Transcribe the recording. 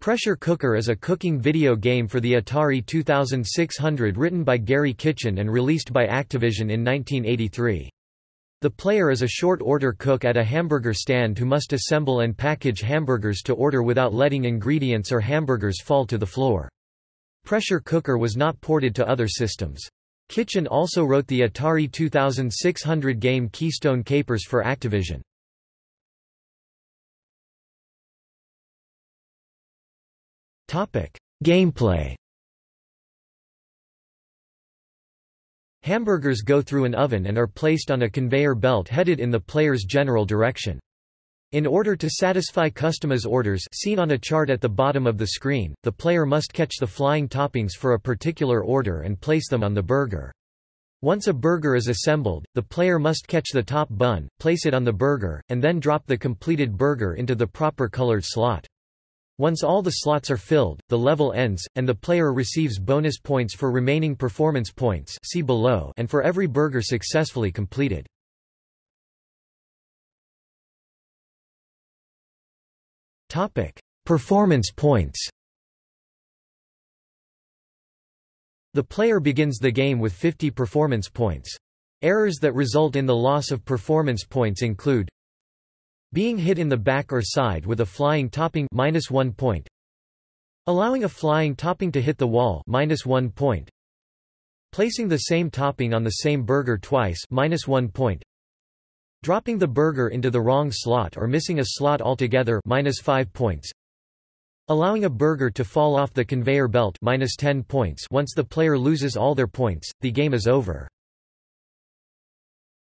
Pressure Cooker is a cooking video game for the Atari 2600 written by Garry Kitchen and released by Activision in 1983. The player is a short-order cook at a hamburger stand who must assemble and package hamburgers to order without letting ingredients or hamburgers fall to the floor. Pressure Cooker was not ported to other systems. Kitchen also wrote the Atari 2600 game Keystone Kapers for Activision. Gameplay Hamburgers go through an oven and are placed on a conveyor belt headed in the player's general direction. In order to satisfy customers' orders seen on a chart at the bottom of the screen, the player must catch the flying toppings for a particular order and place them on the burger. Once a burger is assembled, the player must catch the top bun, place it on the burger, and then drop the completed burger into the proper colored slot. Once all the slots are filled, the level ends, and the player receives bonus points for remaining performance points see below and for every burger successfully completed. performance points The player begins the game with 50 performance points. Errors that result in the loss of performance points include being hit in the back or side with a flying topping minus 1 point. Allowing a flying topping to hit the wall minus 1 point. Placing the same topping on the same burger twice minus 1 point. Dropping the burger into the wrong slot or missing a slot altogether minus 5 points. Allowing a burger to fall off the conveyor belt minus 10 points once the player loses all their points, the game is over.